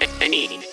Any.